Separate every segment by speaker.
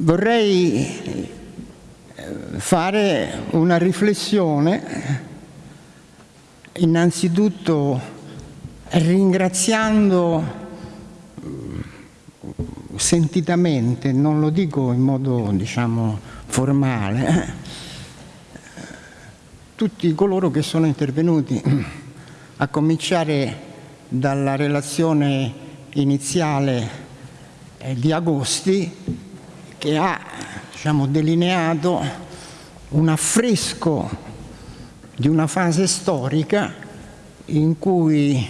Speaker 1: vorrei fare una riflessione. Innanzitutto ringraziando sentitamente, non lo dico in modo diciamo formale, tutti coloro che sono intervenuti, a cominciare dalla relazione iniziale di Agosti che ha diciamo, delineato un affresco di una fase storica in cui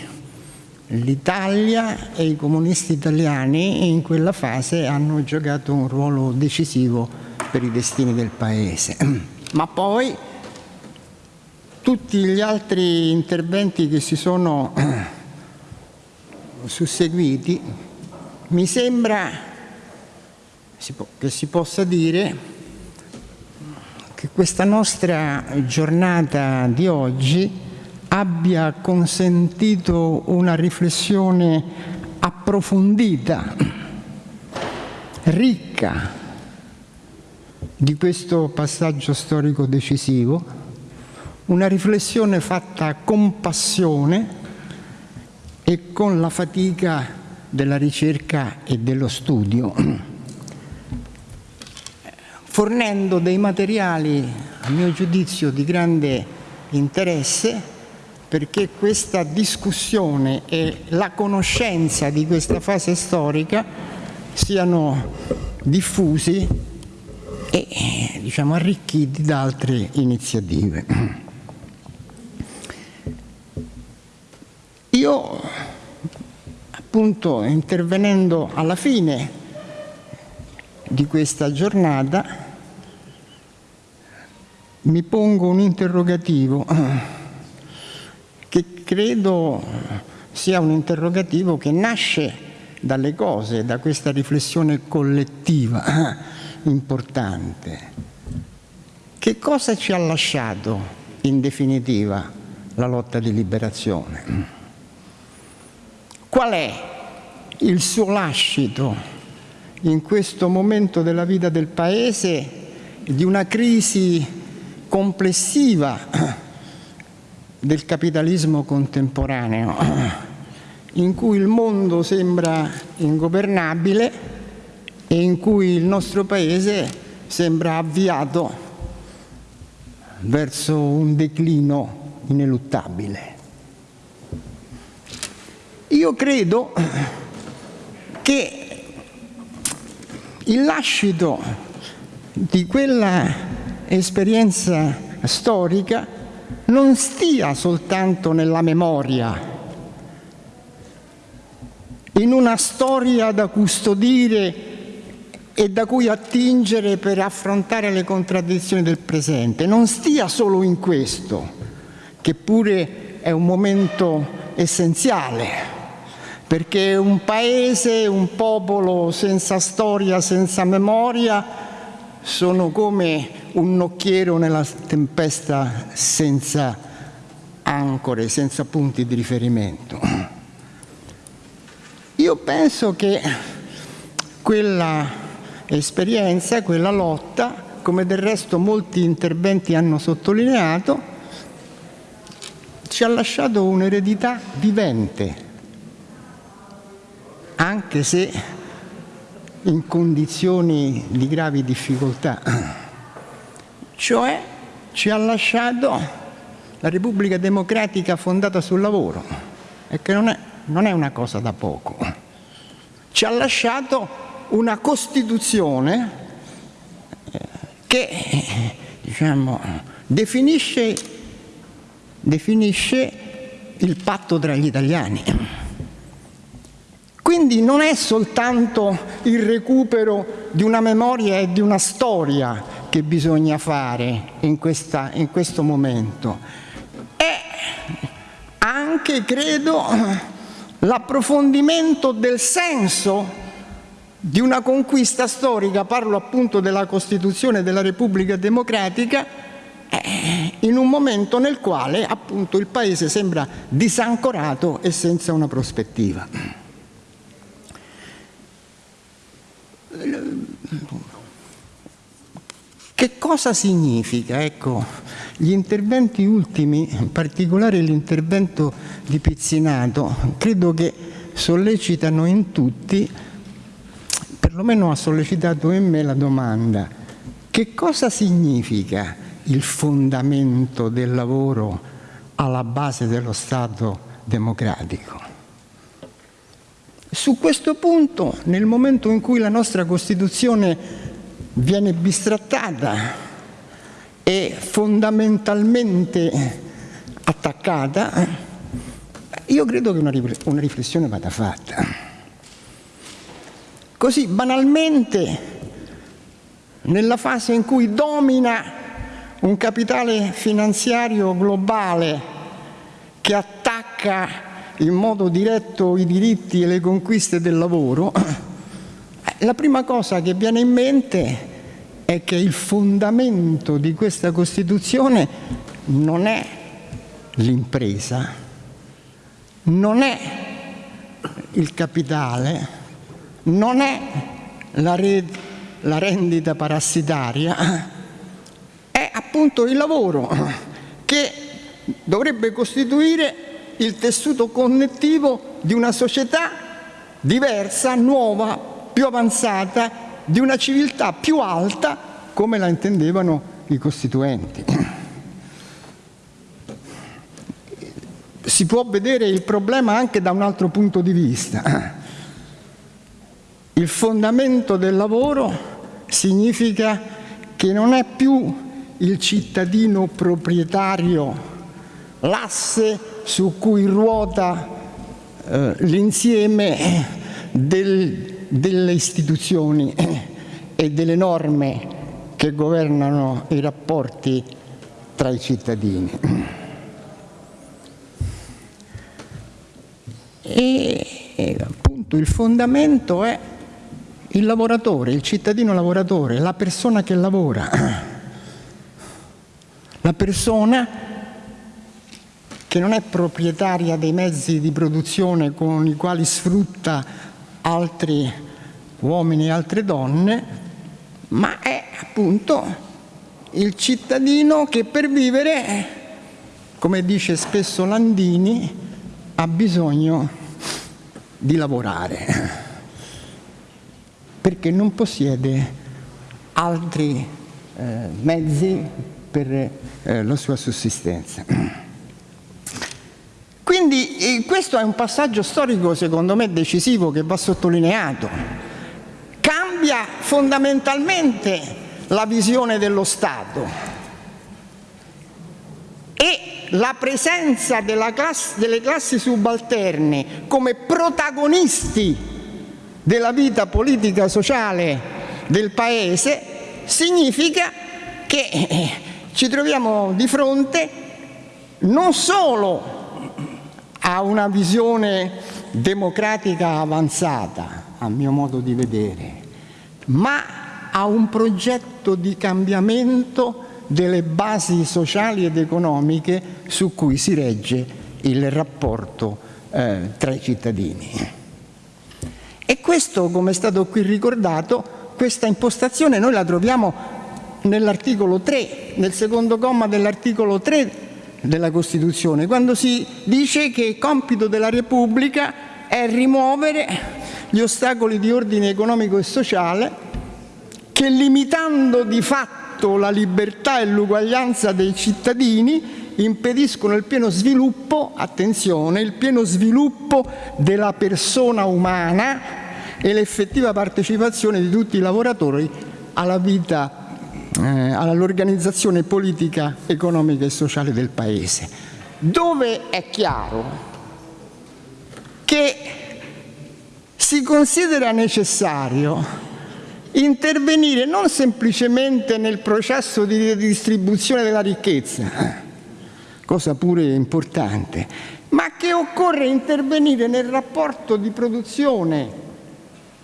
Speaker 1: l'Italia e i comunisti italiani in quella fase hanno giocato un ruolo decisivo per i destini del Paese. Ma poi tutti gli altri interventi che si sono susseguiti mi sembra che si possa dire che questa nostra giornata di oggi abbia consentito una riflessione approfondita, ricca di questo passaggio storico decisivo, una riflessione fatta con passione e con la fatica della ricerca e dello studio, fornendo dei materiali, a mio giudizio, di grande interesse perché questa discussione e la conoscenza di questa fase storica siano diffusi e diciamo, arricchiti da altre iniziative. Io appunto intervenendo alla fine di questa giornata mi pongo un interrogativo che credo sia un interrogativo che nasce dalle cose, da questa riflessione collettiva importante. Che cosa ci ha lasciato in definitiva la lotta di liberazione? Qual è il suo lascito in questo momento della vita del Paese di una crisi complessiva del capitalismo contemporaneo in cui il mondo sembra ingovernabile e in cui il nostro Paese sembra avviato verso un declino ineluttabile. Io credo che il lascito di quella esperienza storica non stia soltanto nella memoria, in una storia da custodire e da cui attingere per affrontare le contraddizioni del presente. Non stia solo in questo, che pure è un momento essenziale, perché un paese, un popolo senza storia, senza memoria, sono come un nocchiero nella tempesta senza ancore, senza punti di riferimento. Io penso che quella esperienza, quella lotta, come del resto molti interventi hanno sottolineato, ci ha lasciato un'eredità vivente, anche se in condizioni di gravi difficoltà. Cioè ci ha lasciato la Repubblica Democratica fondata sul lavoro, e che non è, non è una cosa da poco. Ci ha lasciato una Costituzione eh, che diciamo, definisce, definisce il patto tra gli italiani. Quindi non è soltanto il recupero di una memoria e di una storia che bisogna fare in, questa, in questo momento, è anche, credo, l'approfondimento del senso di una conquista storica, parlo appunto della Costituzione della Repubblica Democratica, eh, in un momento nel quale appunto il Paese sembra disancorato e senza una prospettiva. Cosa significa? Ecco, gli interventi ultimi, in particolare l'intervento di Pizzinato, credo che sollecitano in tutti, perlomeno ha sollecitato in me la domanda, che cosa significa il fondamento del lavoro alla base dello Stato democratico? Su questo punto, nel momento in cui la nostra Costituzione viene bistrattata e fondamentalmente attaccata, io credo che una riflessione vada fatta. Così banalmente, nella fase in cui domina un capitale finanziario globale che attacca in modo diretto i diritti e le conquiste del lavoro, la prima cosa che viene in mente è che il fondamento di questa Costituzione non è l'impresa, non è il capitale, non è la, red, la rendita parassitaria, è appunto il lavoro che dovrebbe costituire il tessuto connettivo di una società diversa, nuova, più avanzata di una civiltà più alta come la intendevano i costituenti. Si può vedere il problema anche da un altro punto di vista. Il fondamento del lavoro significa che non è più il cittadino proprietario l'asse su cui ruota eh, l'insieme del, delle istituzioni e delle norme che governano i rapporti tra i cittadini. E, e appunto il fondamento è il lavoratore, il cittadino lavoratore, la persona che lavora, la persona che non è proprietaria dei mezzi di produzione con i quali sfrutta altri uomini e altre donne, ma è appunto il cittadino che per vivere, come dice spesso Landini, ha bisogno di lavorare, perché non possiede altri eh, mezzi per eh, la sua sussistenza. Quindi eh, questo è un passaggio storico secondo me decisivo che va sottolineato. Cambia fondamentalmente la visione dello Stato e la presenza classe, delle classi subalterne come protagonisti della vita politica sociale del Paese significa che eh, ci troviamo di fronte non solo ha una visione democratica avanzata, a mio modo di vedere, ma ha un progetto di cambiamento delle basi sociali ed economiche su cui si regge il rapporto eh, tra i cittadini. E questo, come è stato qui ricordato, questa impostazione noi la troviamo nell'articolo 3, nel secondo comma dell'articolo 3 della Costituzione, quando si dice che il compito della Repubblica è rimuovere gli ostacoli di ordine economico e sociale che limitando di fatto la libertà e l'uguaglianza dei cittadini impediscono il pieno sviluppo, attenzione, il pieno sviluppo della persona umana e l'effettiva partecipazione di tutti i lavoratori alla vita eh, all'organizzazione politica, economica e sociale del Paese, dove è chiaro che si considera necessario intervenire non semplicemente nel processo di redistribuzione della ricchezza, cosa pure importante, ma che occorre intervenire nel rapporto di produzione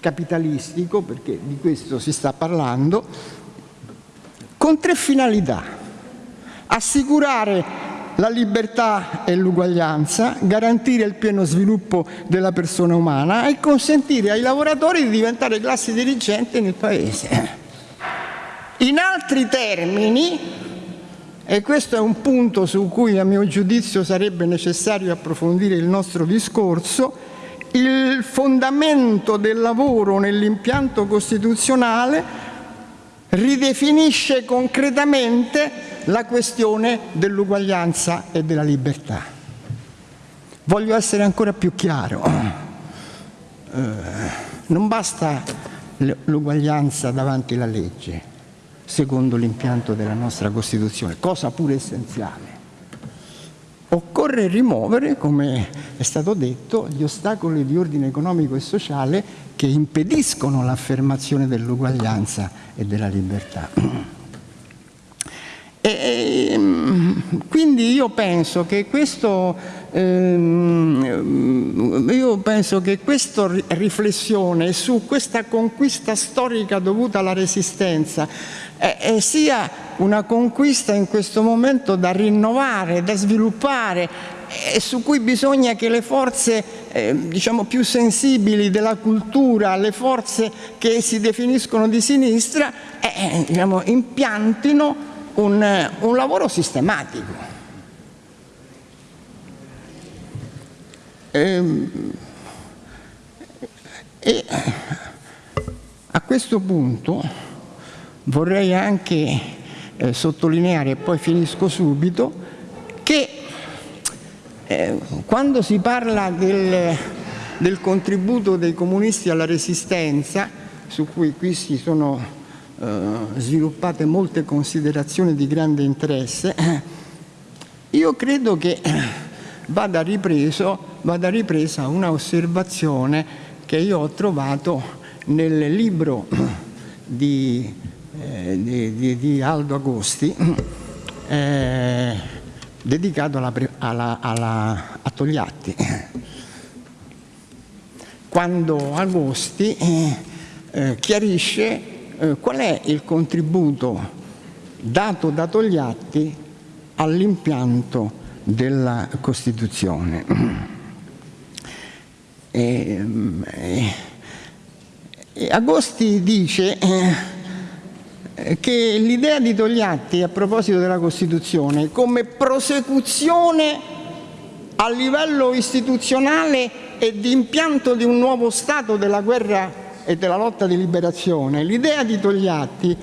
Speaker 1: capitalistico, perché di questo si sta parlando, con tre finalità. Assicurare la libertà e l'uguaglianza, garantire il pieno sviluppo della persona umana e consentire ai lavoratori di diventare classi dirigenti nel Paese. In altri termini, e questo è un punto su cui a mio giudizio sarebbe necessario approfondire il nostro discorso, il fondamento del lavoro nell'impianto costituzionale ridefinisce concretamente la questione dell'uguaglianza e della libertà. Voglio essere ancora più chiaro. Eh, non basta l'uguaglianza davanti alla legge, secondo l'impianto della nostra Costituzione, cosa pure essenziale. Occorre rimuovere, come è stato detto, gli ostacoli di ordine economico e sociale che impediscono l'affermazione dell'uguaglianza e della libertà. E, ehm, quindi io penso che questo ehm, io penso che questa riflessione su questa conquista storica dovuta alla resistenza eh, sia una conquista in questo momento da rinnovare, da sviluppare e su cui bisogna che le forze eh, diciamo più sensibili della cultura, le forze che si definiscono di sinistra, eh, diciamo, impiantino un, un lavoro sistematico. E, e a questo punto vorrei anche eh, sottolineare, e poi finisco subito, che eh, quando si parla del, del contributo dei comunisti alla resistenza, su cui qui si sono eh, sviluppate molte considerazioni di grande interesse, io credo che vada, ripreso, vada ripresa una osservazione che io ho trovato nel libro di, eh, di, di, di Aldo Agosti eh, dedicato alla, alla, alla, a Togliatti. Quando Agosti eh, eh chiarisce eh, qual è il contributo dato da Togliatti all'impianto della Costituzione. E, e, e Agosti dice eh, che l'idea di Togliatti a proposito della Costituzione come prosecuzione a livello istituzionale e di impianto di un nuovo Stato della guerra e della lotta di liberazione, l'idea di Togliatti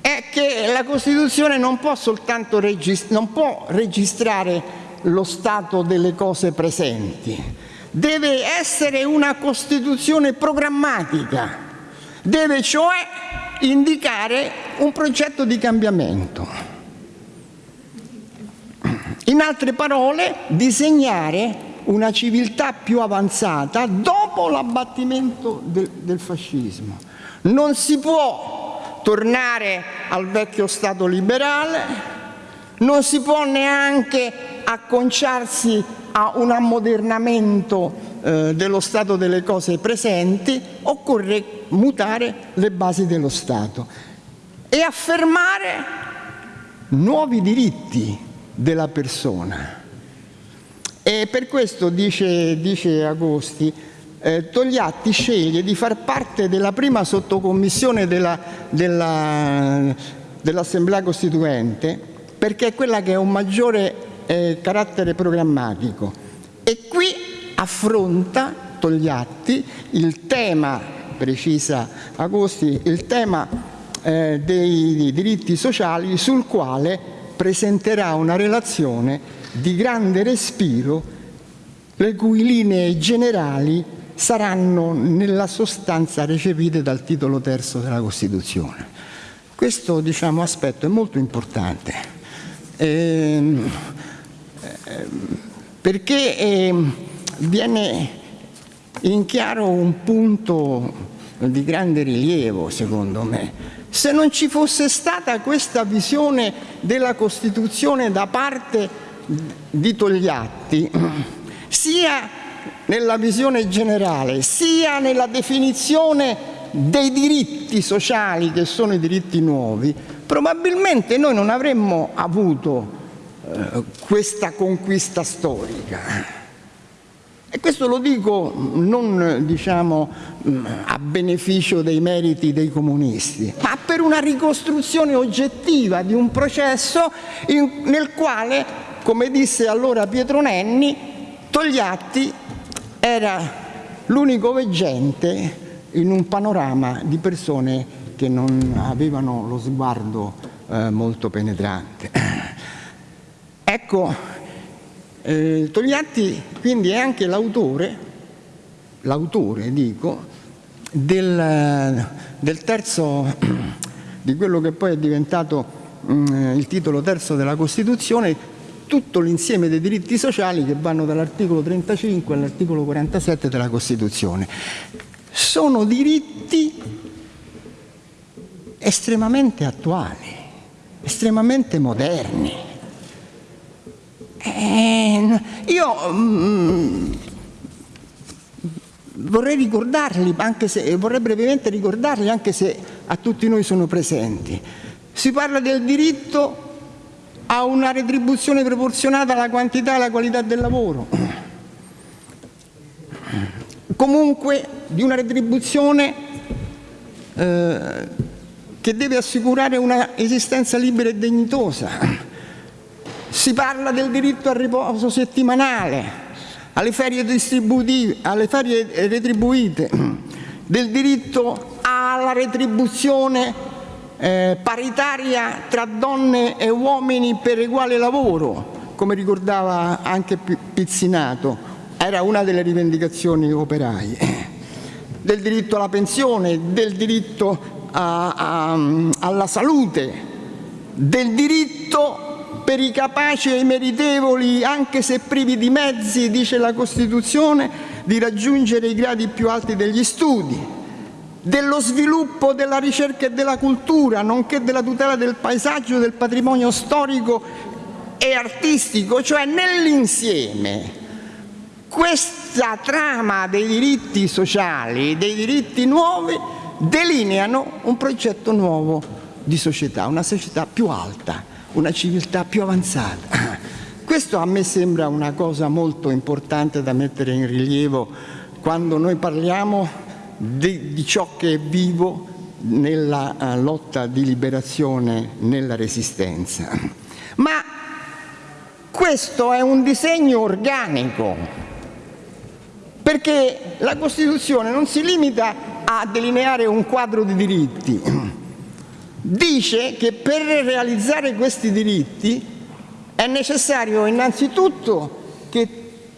Speaker 1: è che la Costituzione non può soltanto regist non può registrare lo stato delle cose presenti, deve essere una Costituzione programmatica, deve cioè indicare un progetto di cambiamento. In altre parole, disegnare una civiltà più avanzata dopo l'abbattimento del, del fascismo. Non si può tornare al vecchio Stato liberale, non si può neanche acconciarsi a un ammodernamento eh, dello stato delle cose presenti, occorre mutare le basi dello Stato e affermare nuovi diritti della persona. E per questo, dice, dice Agosti, eh, Togliatti sceglie di far parte della prima sottocommissione dell'Assemblea della, dell Costituente perché è quella che ha un maggiore eh, carattere programmatico e qui affronta Togliatti il tema, precisa Agosti, il tema eh, dei diritti sociali sul quale presenterà una relazione di grande respiro, le cui linee generali saranno nella sostanza recepite dal titolo terzo della Costituzione. Questo diciamo, aspetto è molto importante eh, perché eh, viene in chiaro un punto di grande rilievo, secondo me. Se non ci fosse stata questa visione della Costituzione da parte di Togliatti, sia nella visione generale, sia nella definizione dei diritti sociali che sono i diritti nuovi, probabilmente noi non avremmo avuto questa conquista storica. E questo lo dico non diciamo, a beneficio dei meriti dei comunisti, ma per una ricostruzione oggettiva di un processo in, nel quale, come disse allora Pietro Nenni, Togliatti era l'unico veggente in un panorama di persone che non avevano lo sguardo eh, molto penetrante. Ecco, eh, Togliatti quindi è anche l'autore, l'autore dico, del, del, terzo, di quello che poi è diventato mh, mm, il titolo terzo della Costituzione, tutto l'insieme dei diritti sociali che vanno dall'articolo 35 all'articolo 47 della Costituzione. Sono diritti estremamente attuali, estremamente moderni. Eh, io mm, vorrei ricordarli, anche se, vorrei brevemente ricordarli anche se a tutti noi sono presenti. Si parla del diritto a una retribuzione proporzionata alla quantità e alla qualità del lavoro. Comunque di una retribuzione eh, che deve assicurare una esistenza libera e dignitosa. Si parla del diritto al riposo settimanale, alle ferie, alle ferie retribuite, del diritto alla retribuzione eh, paritaria tra donne e uomini per uguale lavoro, come ricordava anche Pizzinato, era una delle rivendicazioni operaie, del diritto alla pensione, del diritto a, a, alla salute, del diritto per i capaci e i meritevoli, anche se privi di mezzi, dice la Costituzione, di raggiungere i gradi più alti degli studi, dello sviluppo della ricerca e della cultura, nonché della tutela del paesaggio, del patrimonio storico e artistico, cioè nell'insieme. Questa trama dei diritti sociali, dei diritti nuovi, delineano un progetto nuovo di società, una società più alta, una civiltà più avanzata. Questo a me sembra una cosa molto importante da mettere in rilievo quando noi parliamo di, di ciò che è vivo nella uh, lotta di liberazione, nella resistenza. Ma questo è un disegno organico, perché la Costituzione non si limita a delineare un quadro di diritti, dice che per realizzare questi diritti è necessario innanzitutto che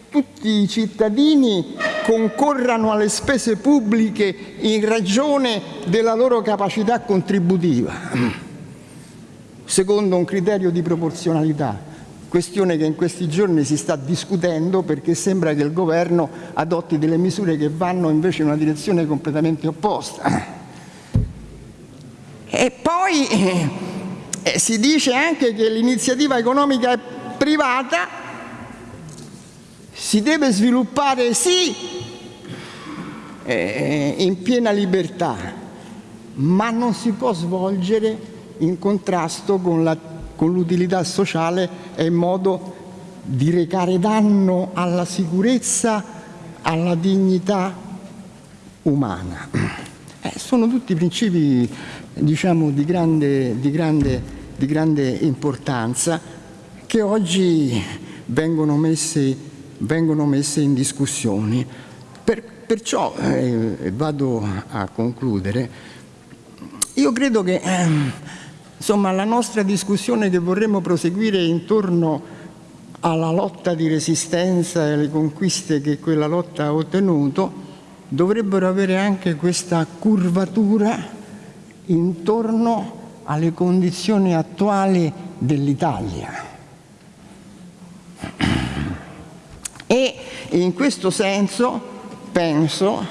Speaker 1: tutti i cittadini concorrano alle spese pubbliche in ragione della loro capacità contributiva, secondo un criterio di proporzionalità, questione che in questi giorni si sta discutendo perché sembra che il governo adotti delle misure che vanno invece in una direzione completamente opposta. E poi eh, si dice anche che l'iniziativa economica privata si deve sviluppare sì eh, in piena libertà, ma non si può svolgere in contrasto con l'utilità sociale e in modo di recare danno alla sicurezza, alla dignità umana. Eh, sono tutti principi diciamo, di, grande, di, grande, di grande importanza che oggi vengono messi vengono messe in discussione. Per, perciò, eh, vado a concludere, io credo che eh, insomma, la nostra discussione che vorremmo proseguire intorno alla lotta di resistenza e alle conquiste che quella lotta ha ottenuto dovrebbero avere anche questa curvatura intorno alle condizioni attuali dell'Italia E in questo senso penso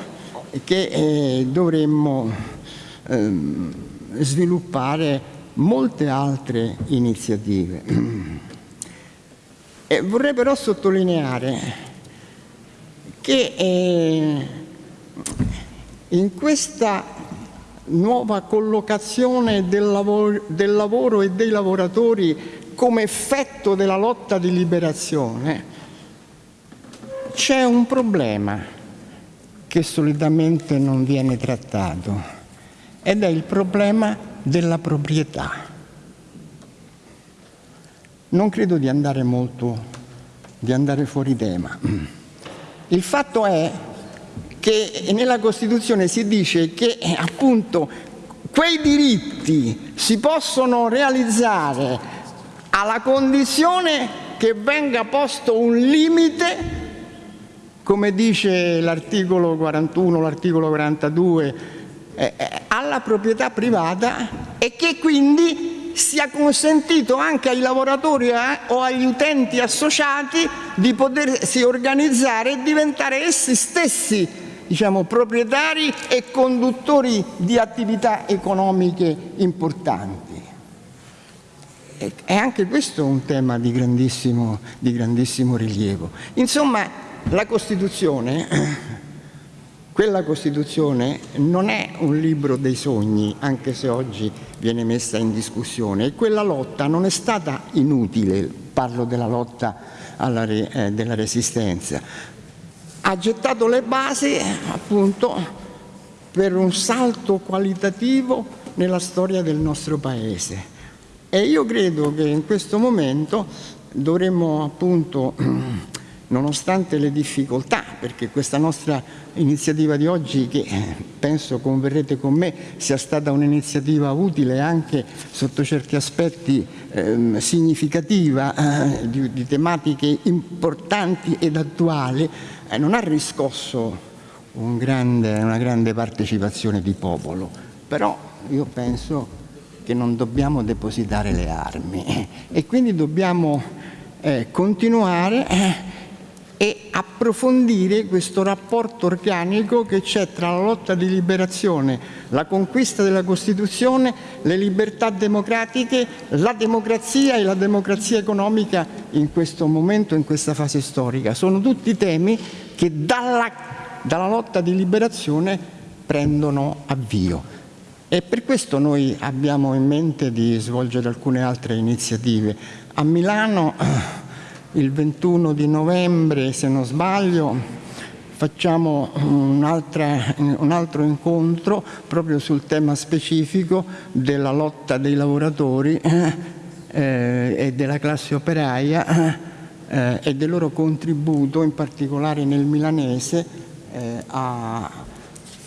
Speaker 1: che eh, dovremmo eh, sviluppare molte altre iniziative. E vorrei però sottolineare che eh, in questa nuova collocazione del lavoro, del lavoro e dei lavoratori come effetto della lotta di liberazione c'è un problema che solitamente non viene trattato ed è il problema della proprietà. Non credo di andare molto, di andare fuori tema. Il fatto è che nella Costituzione si dice che appunto quei diritti si possono realizzare alla condizione che venga posto un limite, come dice l'articolo 41, l'articolo 42, eh, eh, alla proprietà privata e che quindi sia consentito anche ai lavoratori eh, o agli utenti associati di potersi organizzare e diventare essi stessi diciamo, proprietari e conduttori di attività economiche importanti. E anche questo è un tema di grandissimo, di grandissimo rilievo. Insomma, la Costituzione, quella Costituzione non è un libro dei sogni, anche se oggi viene messa in discussione, e quella lotta non è stata inutile, parlo della lotta alla, eh, della resistenza, ha gettato le basi appunto per un salto qualitativo nella storia del nostro Paese. E io credo che in questo momento dovremmo appunto, nonostante le difficoltà, perché questa nostra iniziativa di oggi, che penso converrete con me, sia stata un'iniziativa utile anche sotto certi aspetti eh, significativa eh, di, di tematiche importanti ed attuali, eh, non ha riscosso un grande, una grande partecipazione di popolo, però io penso che non dobbiamo depositare le armi e quindi dobbiamo eh, continuare eh, e approfondire questo rapporto organico che c'è tra la lotta di liberazione, la conquista della Costituzione, le libertà democratiche, la democrazia e la democrazia economica in questo momento, in questa fase storica. Sono tutti temi che dalla, dalla lotta di liberazione prendono avvio. E per questo noi abbiamo in mente di svolgere alcune altre iniziative. A Milano il 21 di novembre, se non sbaglio, facciamo un, un, altro incontro proprio sul tema specifico della lotta dei lavoratori eh, e della classe operaia eh, e del loro contributo, in particolare nel milanese, eh, a,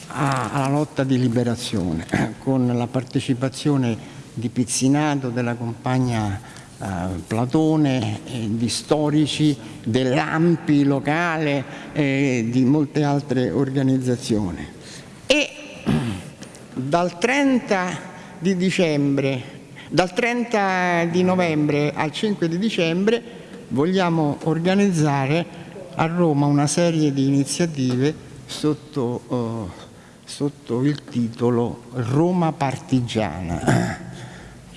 Speaker 1: a, alla lotta di liberazione, con la partecipazione di Pizzinato, della compagna eh, Platone, di storici, dell'AMPI locale e di molte altre organizzazioni. E dal 30 di dicembre, dal 30 di novembre al 5 di dicembre vogliamo organizzare a Roma una serie di iniziative sotto, uh, sotto il titolo Roma Partigiana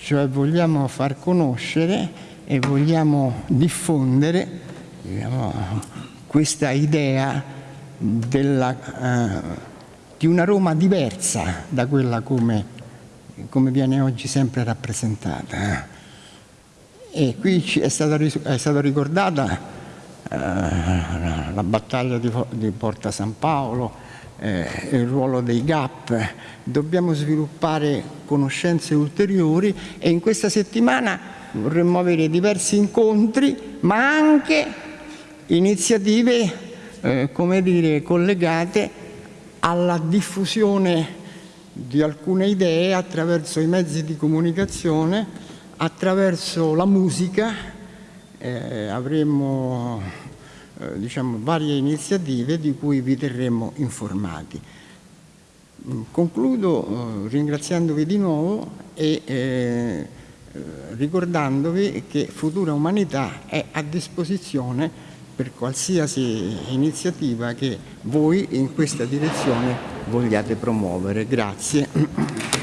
Speaker 1: cioè vogliamo far conoscere e vogliamo diffondere diciamo, questa idea della, eh, di una Roma diversa da quella come, come viene oggi sempre rappresentata. E qui è stata, è stata ricordata eh, la battaglia di, di Porta San Paolo, eh, il ruolo dei GAP, dobbiamo sviluppare conoscenze ulteriori e in questa settimana vorremmo avere diversi incontri ma anche iniziative eh, come dire, collegate alla diffusione di alcune idee attraverso i mezzi di comunicazione, attraverso la musica, eh, avremo eh, diciamo, varie iniziative di cui vi terremo informati. Mm, concludo eh, ringraziandovi di nuovo e eh, ricordandovi che Futura Umanità è a disposizione per qualsiasi iniziativa che voi in questa direzione vogliate promuovere. Grazie.